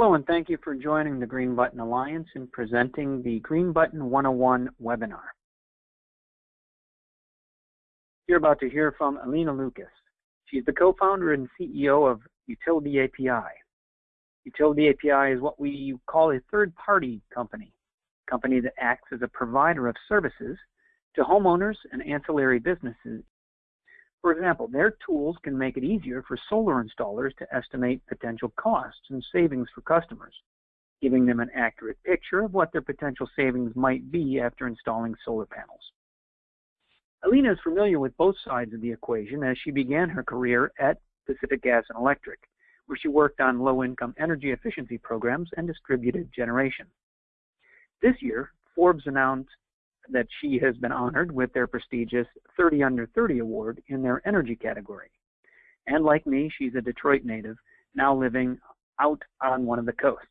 Hello and thank you for joining the Green Button Alliance in presenting the Green Button 101 webinar. You're about to hear from Elena Lucas. She's the co-founder and CEO of Utility API. Utility API is what we call a third-party company, a company that acts as a provider of services to homeowners and ancillary businesses for example, their tools can make it easier for solar installers to estimate potential costs and savings for customers, giving them an accurate picture of what their potential savings might be after installing solar panels. Elena is familiar with both sides of the equation as she began her career at Pacific Gas and Electric, where she worked on low-income energy efficiency programs and distributed generation. This year, Forbes announced that she has been honored with their prestigious 30 Under 30 award in their energy category. And like me, she's a Detroit native, now living out on one of the coasts.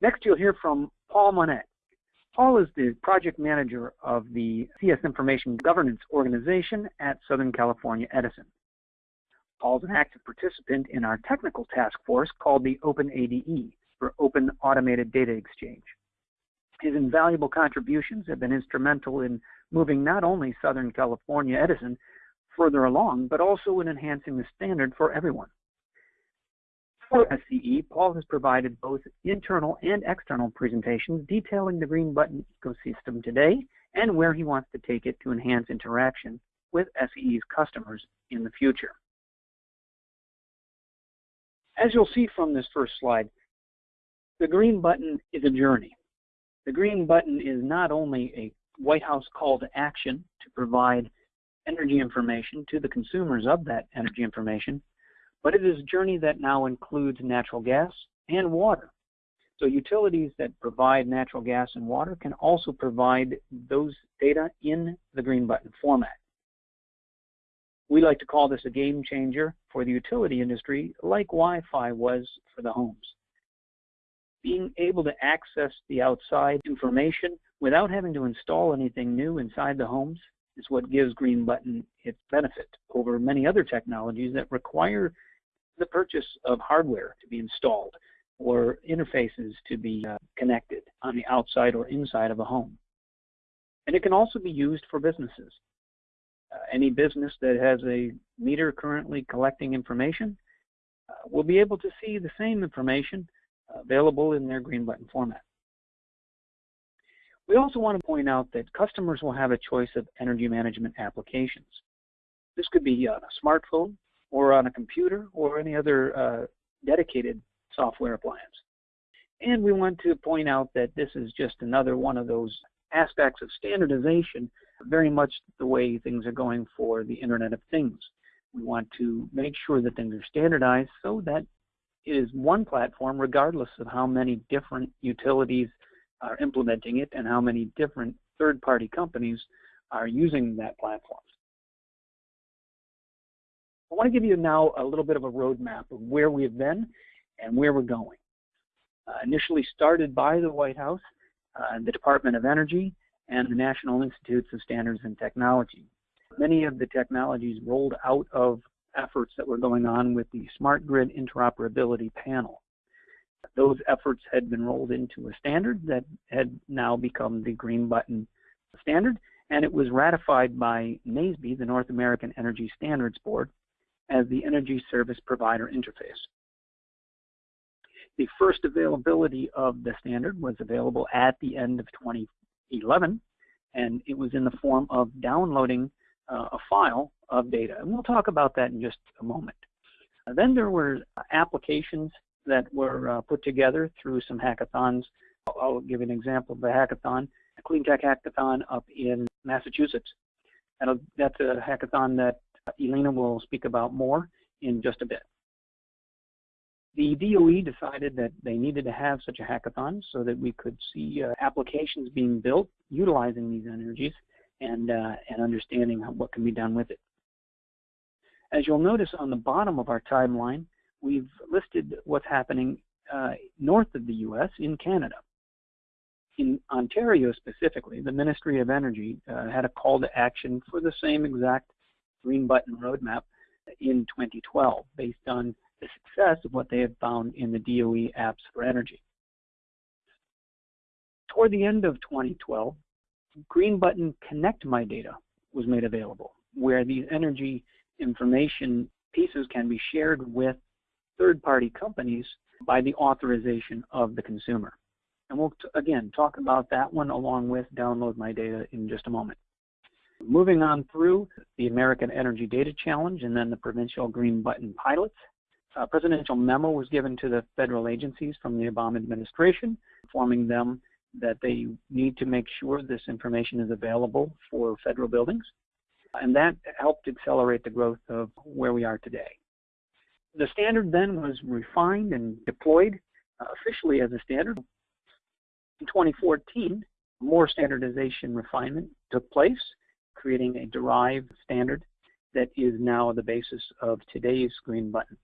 Next, you'll hear from Paul Monette. Paul is the project manager of the CS Information Governance Organization at Southern California Edison. Paul's an active participant in our technical task force called the OpenADE, for Open Automated Data Exchange. His invaluable contributions have been instrumental in moving not only Southern California Edison further along, but also in enhancing the standard for everyone. For SCE, Paul has provided both internal and external presentations detailing the Green Button ecosystem today and where he wants to take it to enhance interaction with SCE's customers in the future. As you'll see from this first slide, the Green Button is a journey. The green button is not only a White House call to action to provide energy information to the consumers of that energy information, but it is a journey that now includes natural gas and water. So utilities that provide natural gas and water can also provide those data in the green button format. We like to call this a game changer for the utility industry like Wi-Fi was for the homes being able to access the outside information without having to install anything new inside the homes is what gives Green Button its benefit over many other technologies that require the purchase of hardware to be installed or interfaces to be uh, connected on the outside or inside of a home. And it can also be used for businesses. Uh, any business that has a meter currently collecting information uh, will be able to see the same information available in their green button format. We also want to point out that customers will have a choice of energy management applications. This could be on a smartphone or on a computer or any other uh, dedicated software appliance. And we want to point out that this is just another one of those aspects of standardization, very much the way things are going for the Internet of Things. We want to make sure that things are standardized so that is one platform regardless of how many different utilities are implementing it and how many different third-party companies are using that platform. I want to give you now a little bit of a roadmap of where we've been and where we're going. Uh, initially started by the White House, uh, the Department of Energy, and the National Institutes of Standards and Technology. Many of the technologies rolled out of efforts that were going on with the Smart Grid Interoperability Panel. Those efforts had been rolled into a standard that had now become the Green Button standard, and it was ratified by NAESB, the North American Energy Standards Board, as the Energy Service Provider Interface. The first availability of the standard was available at the end of 2011, and it was in the form of downloading uh, a file of data. And we'll talk about that in just a moment. Uh, then there were applications that were uh, put together through some hackathons. I'll, give an example of a hackathon, a clean tech hackathon up in Massachusetts. And that's a hackathon that Elena will speak about more in just a bit. The DOE decided that they needed to have such a hackathon so that we could see uh, applications being built utilizing these energies and, uh, and understanding what can be done with it. As you'll notice on the bottom of our timeline, we've listed what's happening uh, north of the U.S. in Canada. In Ontario specifically, the Ministry of Energy uh, had a call to action for the same exact green button roadmap in 2012 based on the success of what they had found in the DOE apps for energy. Toward the end of 2012, Green Button Connect My Data was made available, where these energy information pieces can be shared with third-party companies by the authorization of the consumer. And we'll, again, talk about that one along with Download My Data in just a moment. Moving on through the American Energy Data Challenge and then the provincial Green Button pilots, a presidential memo was given to the federal agencies from the Obama administration, informing them that they need to make sure this information is available for federal buildings. And that helped accelerate the growth of where we are today. The standard then was refined and deployed uh, officially as a standard. In 2014, more standardization refinement took place, creating a derived standard that is now the basis of today's green button.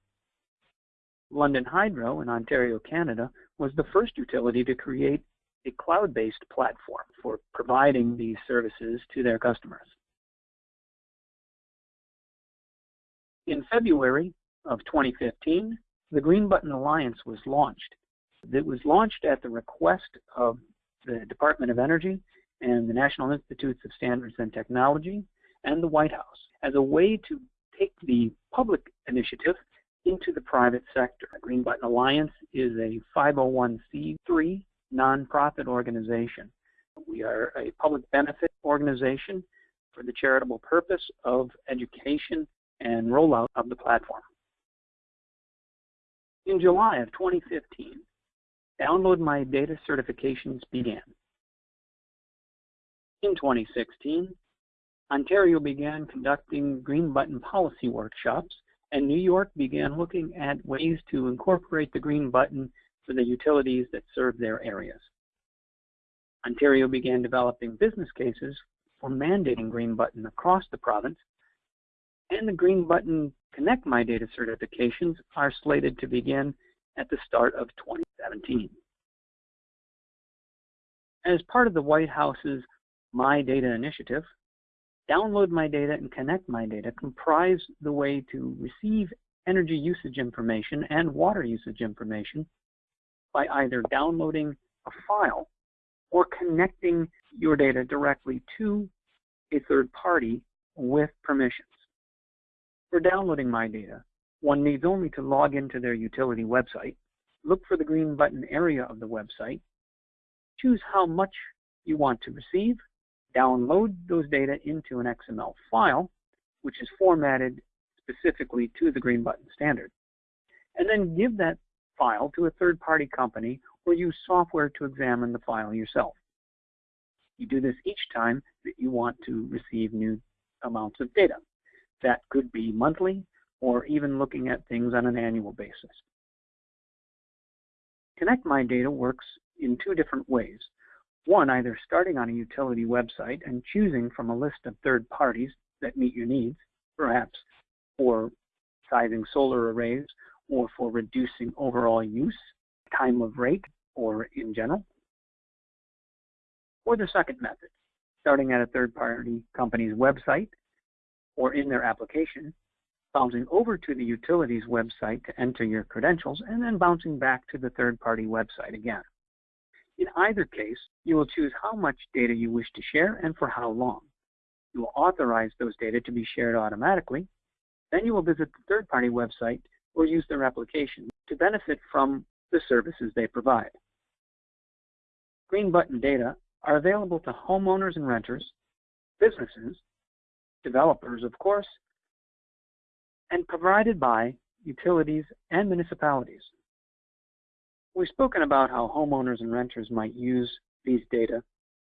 London Hydro in Ontario, Canada was the first utility to create a cloud-based platform for providing these services to their customers. In February of 2015, the Green Button Alliance was launched. It was launched at the request of the Department of Energy and the National Institutes of Standards and Technology and the White House as a way to take the public initiative into the private sector. The Green Button Alliance is a 501c3 nonprofit organization. We are a public benefit organization for the charitable purpose of education and rollout of the platform. In July of 2015, Download My Data certifications began. In 2016, Ontario began conducting Green Button policy workshops, and New York began looking at ways to incorporate the Green Button for the utilities that serve their areas. Ontario began developing business cases for mandating Green Button across the province, and the Green Button Connect My Data certifications are slated to begin at the start of 2017. As part of the White House's My Data initiative, Download My Data and Connect My Data comprise the way to receive energy usage information and water usage information by either downloading a file or connecting your data directly to a third party with permissions. For downloading my data, one needs only to log into their utility website, look for the green button area of the website, choose how much you want to receive, download those data into an XML file, which is formatted specifically to the green button standard, and then give that file to a third-party company or use software to examine the file yourself. You do this each time that you want to receive new amounts of data. That could be monthly or even looking at things on an annual basis. Connect My Data works in two different ways. One, either starting on a utility website and choosing from a list of third parties that meet your needs, perhaps for sizing solar arrays or for reducing overall use, time of rate, or in general. Or the second method, starting at a third-party company's website or in their application, bouncing over to the utility's website to enter your credentials, and then bouncing back to the third-party website again. In either case, you will choose how much data you wish to share and for how long. You will authorize those data to be shared automatically. Then you will visit the third-party website or use their application to benefit from the services they provide. Green Button data are available to homeowners and renters, businesses, developers, of course, and provided by utilities and municipalities. We've spoken about how homeowners and renters might use these data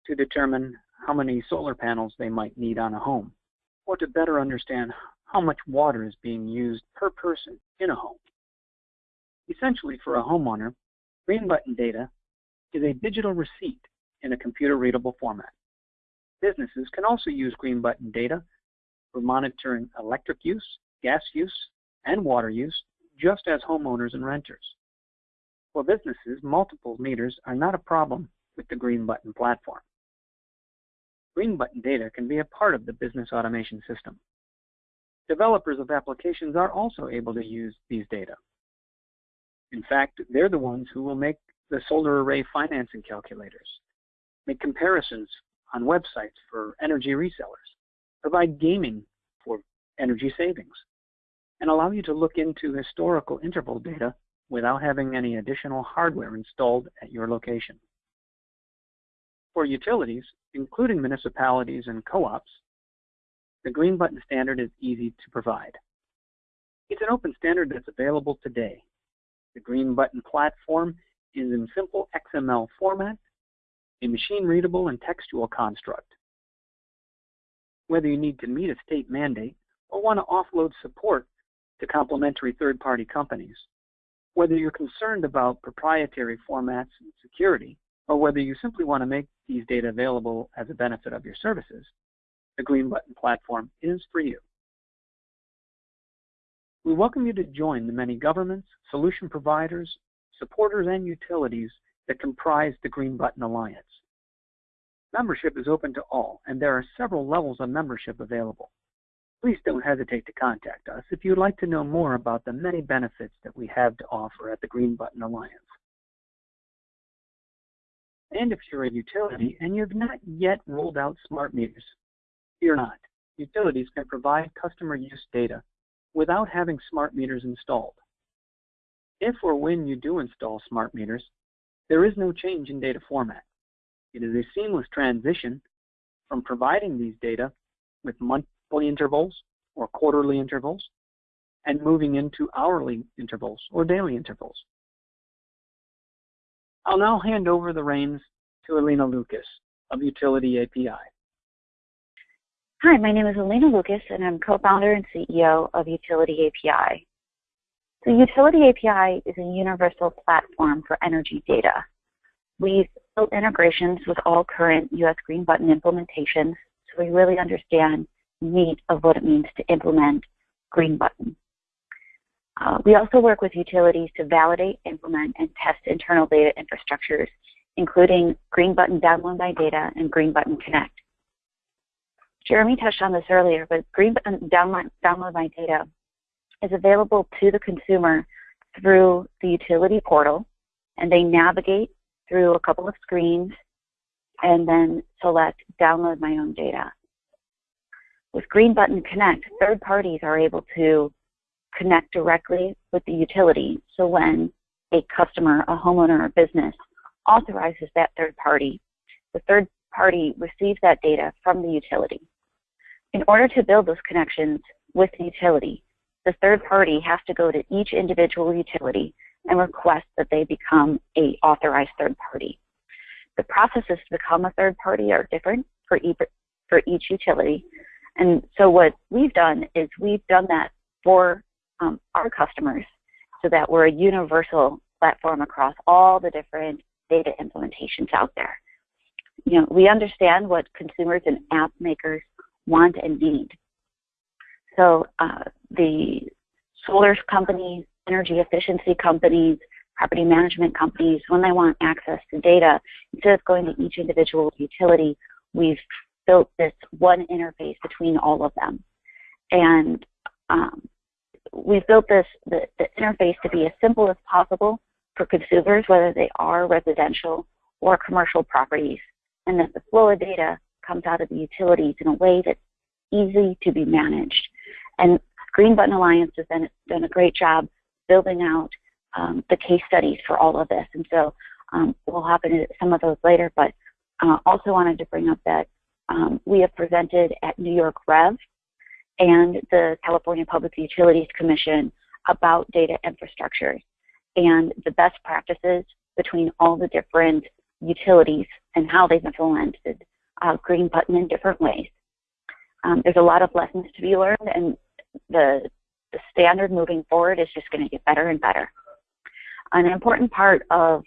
to determine how many solar panels they might need on a home, or to better understand how much water is being used per person in a home. Essentially, for a homeowner, Green Button data is a digital receipt in a computer-readable format. Businesses can also use Green Button data for monitoring electric use, gas use, and water use, just as homeowners and renters. For businesses, multiple meters are not a problem with the Green Button platform. Green Button data can be a part of the business automation system. Developers of applications are also able to use these data. In fact, they're the ones who will make the solar array financing calculators, make comparisons on websites for energy resellers, provide gaming for energy savings, and allow you to look into historical interval data without having any additional hardware installed at your location. For utilities, including municipalities and co-ops, the Green Button standard is easy to provide. It's an open standard that's available today. The Green Button platform is in simple XML format, a machine-readable and textual construct. Whether you need to meet a state mandate or want to offload support to complementary third-party companies, whether you're concerned about proprietary formats and security, or whether you simply want to make these data available as a benefit of your services, the Green Button platform is for you. We welcome you to join the many governments, solution providers, supporters, and utilities that comprise the Green Button Alliance. Membership is open to all, and there are several levels of membership available. Please don't hesitate to contact us if you'd like to know more about the many benefits that we have to offer at the Green Button Alliance. And if you're a utility and you've not yet rolled out smart meters, fear not. Utilities can provide customer use data without having smart meters installed. If or when you do install smart meters, there is no change in data format. It is a seamless transition from providing these data with monthly intervals or quarterly intervals and moving into hourly intervals or daily intervals. I'll now hand over the reins to Elena Lucas of Utility API. Hi, my name is Elena Lucas, and I'm co-founder and CEO of Utility API. So Utility API is a universal platform for energy data. We've built integrations with all current U.S. Green Button implementations, so we really understand the meat of what it means to implement Green Button. Uh, we also work with utilities to validate, implement, and test internal data infrastructures, including Green Button Download My Data and Green Button Connect. Jeremy touched on this earlier, but Green Button Download, Download My Data is available to the consumer through the utility portal, and they navigate through a couple of screens and then select Download My Own Data. With Green Button Connect, third parties are able to connect directly with the utility. So when a customer, a homeowner, or business authorizes that third party, the third party receives that data from the utility. In order to build those connections with the utility, the third party has to go to each individual utility and request that they become a authorized third party. The processes to become a third party are different for each, for each utility. And so what we've done is we've done that for um, our customers so that we're a universal platform across all the different data implementations out there. You know, we understand what consumers and app makers want and need. So uh, the solar companies, energy efficiency companies, property management companies, when they want access to data, instead of going to each individual utility, we've built this one interface between all of them. And um, we've built this the, the interface to be as simple as possible for consumers, whether they are residential or commercial properties, and that the flow of data comes out of the utilities in a way that's easy to be managed. And Green Button Alliance has done, done a great job building out um, the case studies for all of this. And so um, we'll hop into some of those later, but uh, also wanted to bring up that um, we have presented at New York Rev and the California Public Utilities Commission about data infrastructure and the best practices between all the different utilities and how they've implemented uh, Green Button in different ways. Um, there's a lot of lessons to be learned, and the, the standard moving forward is just going to get better and better. An important part of,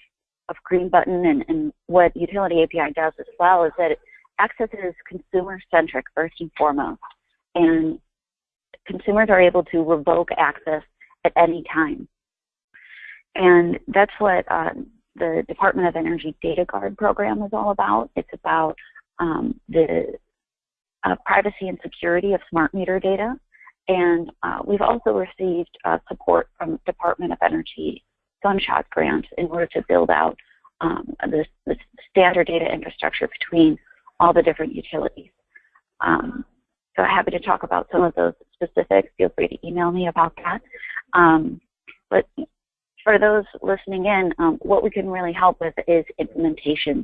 of Green Button and, and what Utility API does as well is that it accesses consumer-centric first and foremost, and consumers are able to revoke access at any time. And that's what uh, the Department of Energy Data Guard program is all about. It's about um, the uh, privacy and security of smart meter data. And uh, we've also received uh, support from Department of Energy Sunshot Grant in order to build out um, this, this, standard data infrastructure between all the different utilities. Um, so happy to talk about some of those specifics. Feel free to email me about that. Um, but for those listening in, um, what we can really help with is implementations,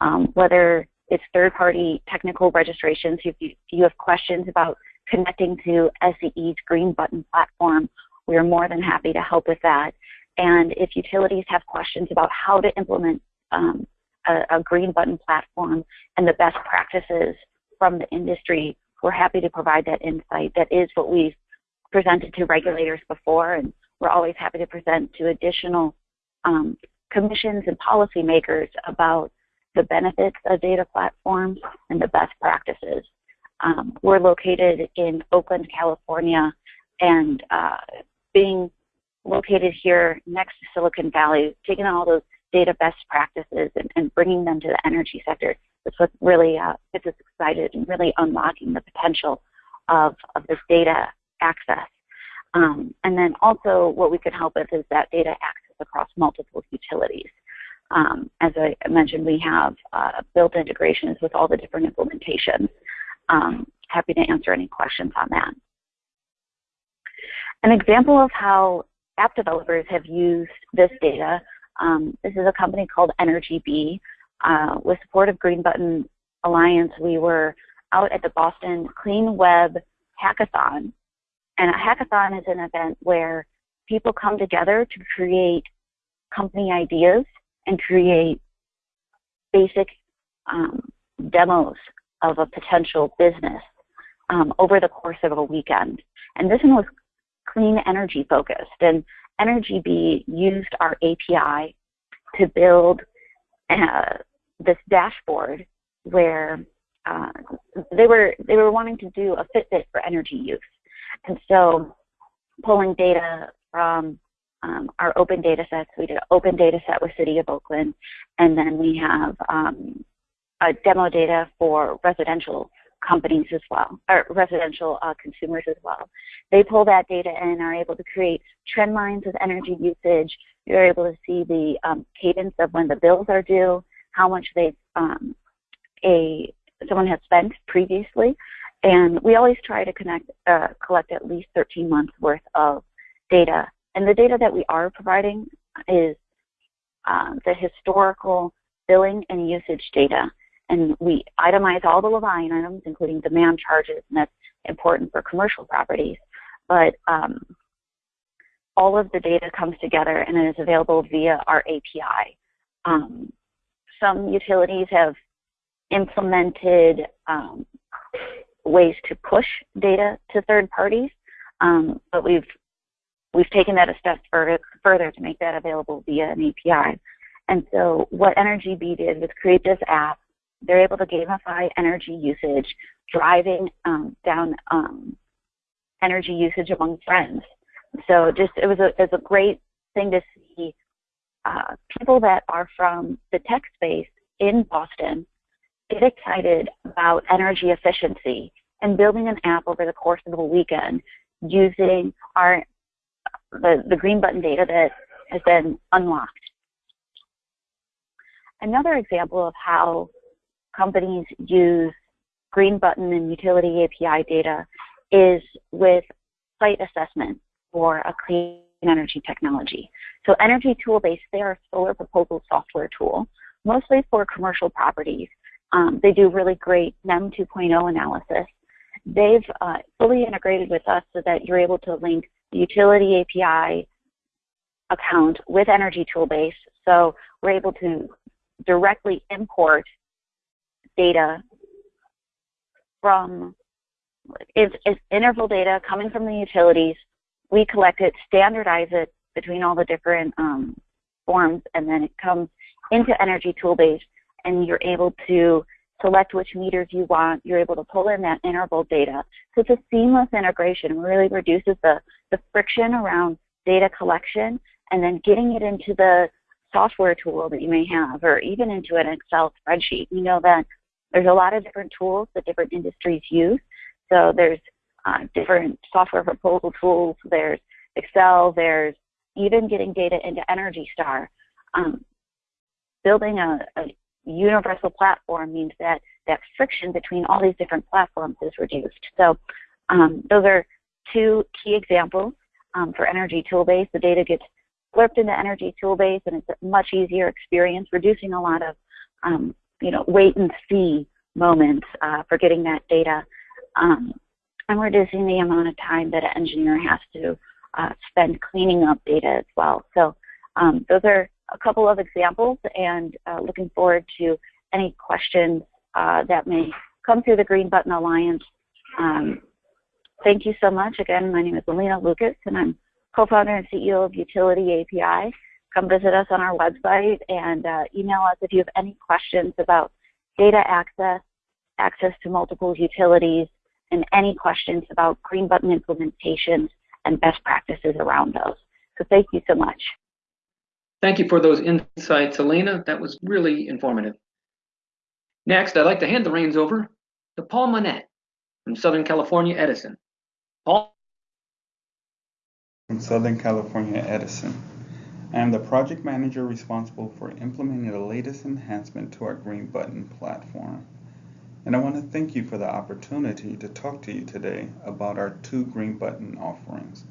um, whether it's third-party technical registrations. If you, if you have questions about connecting to SCE's Green Button platform, we are more than happy to help with that. And if utilities have questions about how to implement um, a, a, green button platform and the best practices from the industry, we're happy to provide that insight. That is what we've presented to regulators before, and we're always happy to present to additional um, commissions and policymakers about the benefits of data platforms and the best practices. Um, we're located in Oakland, California, and uh, being located here next to Silicon Valley, taking all those data best practices and, and bringing them to the energy sector is what really uh, gets us excited and really unlocking the potential of, of this data access. Um, and then also what we can help with is that data access across multiple utilities. Um, as I mentioned, we have uh, built integrations with all the different implementations. Um, happy to answer any questions on that. An example of how app developers have used this data, um, this is a company called EnergyBee. Uh, with support of Green Button Alliance, we were out at the Boston Clean Web Hackathon. And a hackathon is an event where people come together to create company ideas and create basic um, demos of a potential business um, over the course of a weekend. And this one was clean energy focused. And EnergyBee used our API to build uh, this dashboard where uh, they were they were wanting to do a Fitbit for energy use, and so pulling data from um, our open data sets. We did an open data set with City of Oakland, and then we have um, a demo data for residential companies as well, or residential uh, consumers as well. They pull that data and are able to create trend lines of energy usage. You're able to see the um, cadence of when the bills are due, how much they um, a someone has spent previously, and we always try to connect uh, collect at least 13 months worth of data. And the data that we are providing is um, the historical billing and usage data and we itemize all the line items, including demand charges, and that's important for commercial properties. But um, all of the data comes together and it is available via our API. Um, some utilities have implemented um, ways to push data to third parties, um, but we've we've taken that a step further, further to make that available via an API. And so what EnergyBee did was create this app they're able to gamify energy usage, driving um, down um, energy usage among friends. So just it was a it was a great thing to see uh, people that are from the tech space in Boston get excited about energy efficiency and building an app over the course of a weekend using our the, the green button data that has been unlocked. Another example of how companies use Green Button and utility API data is with site assessment for a clean energy technology. So Energy Toolbase, they are a solar proposal software tool, mostly for commercial properties. Um, they do really great NEM 2.0 analysis. They've uh, fully integrated with us so that you're able to link the utility API account with Energy Toolbase. So we're able to directly import data from is, is interval data coming from the utilities. We collect it, standardize it between all the different um, forms, and then it comes into Energy Toolbase, and you're able to select which meters you want. You're able to pull in that interval data. So it's a seamless integration. Really reduces the, the friction around data collection and then getting it into the software tool that you may have or even into an Excel spreadsheet. You know that there's a lot of different tools that different industries use. So there's uh, different software proposal tools. There's Excel. There's even getting data into Energy Star. Um, building a, a universal platform means that that friction between all these different platforms is reduced. So um, those are two key examples um, for Energy Toolbase. The data gets slurped into Energy Toolbase and it's a much easier experience, reducing a lot of um, you know, wait and see moments uh, for getting that data um, and reducing the amount of time that an engineer has to uh, spend cleaning up data as well. So um, those are a couple of examples and uh, looking forward to any questions uh, that may come through the Green Button Alliance. Um, thank you so much. Again, my name is Elena Lucas and I'm co-founder and CEO of Utility API. Come visit us on our website and uh, email us if you have any questions about data access, access to multiple utilities, and any questions about Green Button implementations and best practices around those. So thank you so much. Thank you for those insights, Elena. That was really informative. Next, I'd like to hand the reins over to Paul Monette from Southern California Edison. Paul? From Southern California Edison. I am the project manager responsible for implementing the latest enhancement to our Green Button platform. And I want to thank you for the opportunity to talk to you today about our two Green Button offerings.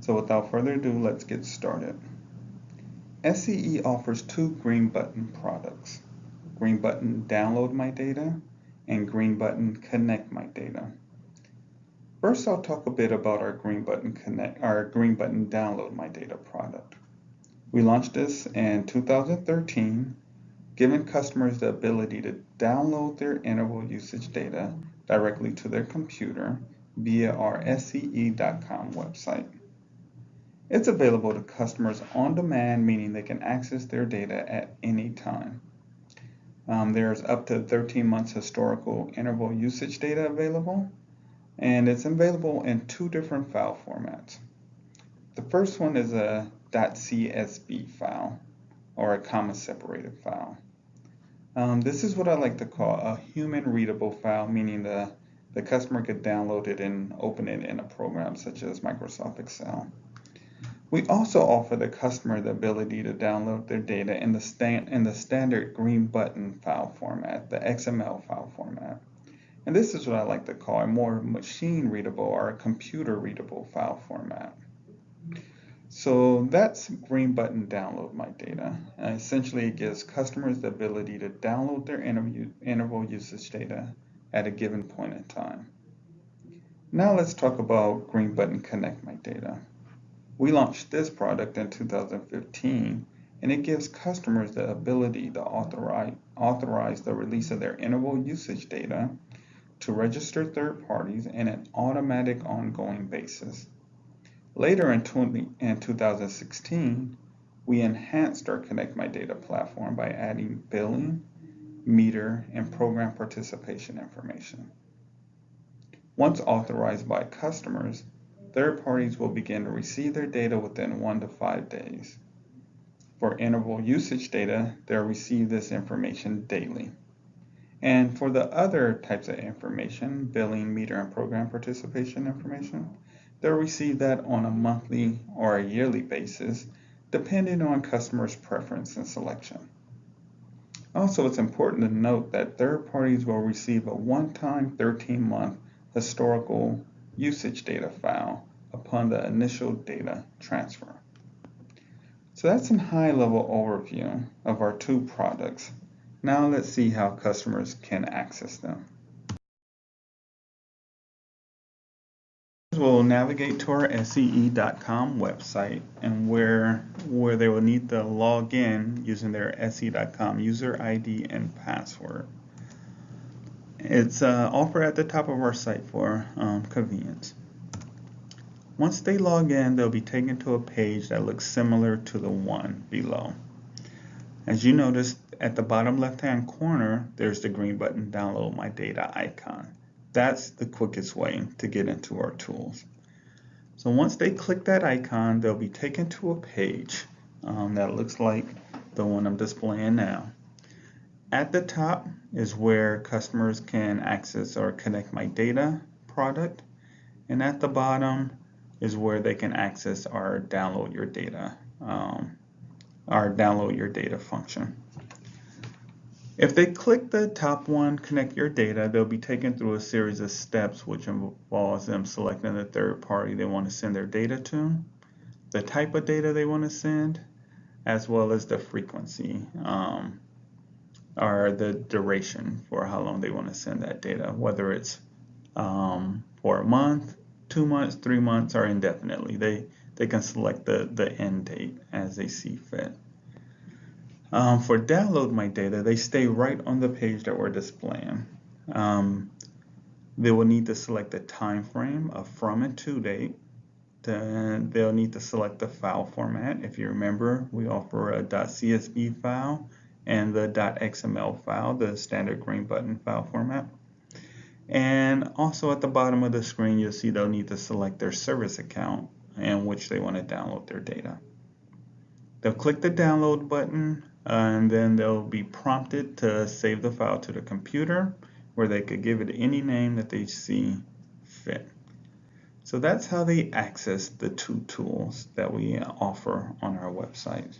So without further ado, let's get started. SCE offers two Green Button products, Green Button Download My Data and Green Button Connect My Data. First, I'll talk a bit about our Green Button Connect, our Green Button Download My Data product. We launched this in 2013 giving customers the ability to download their interval usage data directly to their computer via our SCE.com website. It's available to customers on demand, meaning they can access their data at any time. Um, there's up to 13 months historical interval usage data available, and it's available in two different file formats. The first one is a .csv file, or a comma separated file. Um, this is what I like to call a human readable file, meaning the, the customer could download it and open it in a program such as Microsoft Excel. We also offer the customer the ability to download their data in the, stand, in the standard green button file format, the XML file format. And this is what I like to call a more machine readable or a computer readable file format. So that's Green Button Download My Data. Uh, essentially, it gives customers the ability to download their interval usage data at a given point in time. Now let's talk about Green Button Connect My Data. We launched this product in 2015, and it gives customers the ability to authorize, authorize the release of their interval usage data to register third parties in an automatic ongoing basis. Later in, 20, in 2016, we enhanced our Connect My Data platform by adding billing, meter, and program participation information. Once authorized by customers, third parties will begin to receive their data within one to five days. For interval usage data, they'll receive this information daily. And for the other types of information, billing, meter, and program participation information, they'll receive that on a monthly or a yearly basis, depending on customers' preference and selection. Also, it's important to note that third parties will receive a one-time 13-month historical usage data file upon the initial data transfer. So that's a high-level overview of our two products. Now let's see how customers can access them. We will navigate to our SCE.com website and where where they will need to log in using their SCE.com user ID and password. It's uh, offered at the top of our site for um, convenience. Once they log in, they'll be taken to a page that looks similar to the one below. As you notice, at the bottom left-hand corner, there's the green button, Download My Data icon. That's the quickest way to get into our tools. So once they click that icon, they'll be taken to a page um, that looks like the one I'm displaying now. At the top is where customers can access our Connect My Data product. And at the bottom is where they can access our Download Your Data um, our download your data function. If they click the top one, connect your data, they'll be taken through a series of steps which involves them selecting the third party they want to send their data to, the type of data they want to send, as well as the frequency um, or the duration for how long they want to send that data, whether it's um, for a month, two months, three months, or indefinitely. They, they can select the, the end date as they see fit. Um, for download my data, they stay right on the page that we're displaying. Um, they will need to select the time frame of from and to date. Then they'll need to select the file format. If you remember, we offer a .csv file and the .xml file, the standard green button file format. And also at the bottom of the screen, you'll see they'll need to select their service account in which they want to download their data. They'll click the download button uh, and then they'll be prompted to save the file to the computer where they could give it any name that they see fit. So that's how they access the two tools that we offer on our website.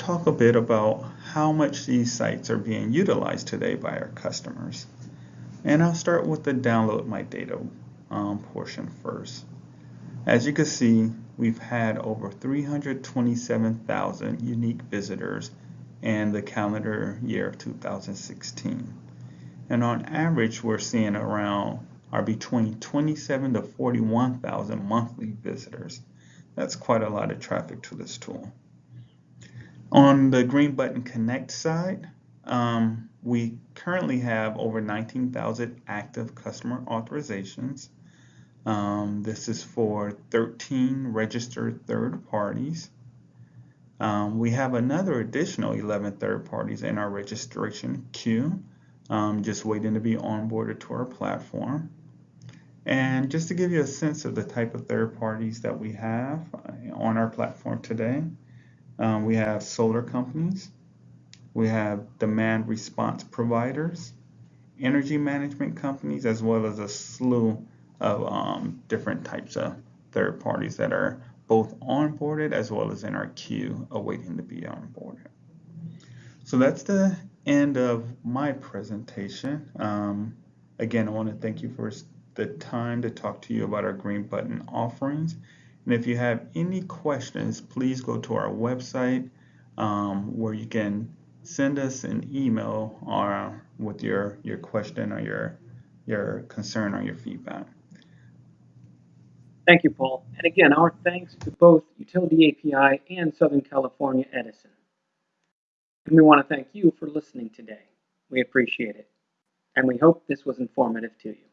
Talk a bit about how much these sites are being utilized today by our customers. And I'll start with the download my data um, portion first. As you can see, we've had over 327,000 unique visitors in the calendar year of 2016. And on average, we're seeing around are between 27 to 41,000 monthly visitors. That's quite a lot of traffic to this tool. On the Green Button Connect side, um, we currently have over 19,000 active customer authorizations. Um, this is for 13 registered third parties. Um, we have another additional 11 third parties in our registration queue, um, just waiting to be onboarded to our platform. And just to give you a sense of the type of third parties that we have uh, on our platform today, um, we have solar companies, we have demand response providers, energy management companies, as well as a slew of um, different types of third parties that are both onboarded as well as in our queue awaiting to be onboarded. So that's the end of my presentation. Um, again, I want to thank you for the time to talk to you about our green button offerings. And if you have any questions, please go to our website um, where you can send us an email or with your, your question or your, your concern or your feedback. Thank you, Paul. And again, our thanks to both Utility API and Southern California Edison. And we want to thank you for listening today. We appreciate it. And we hope this was informative to you.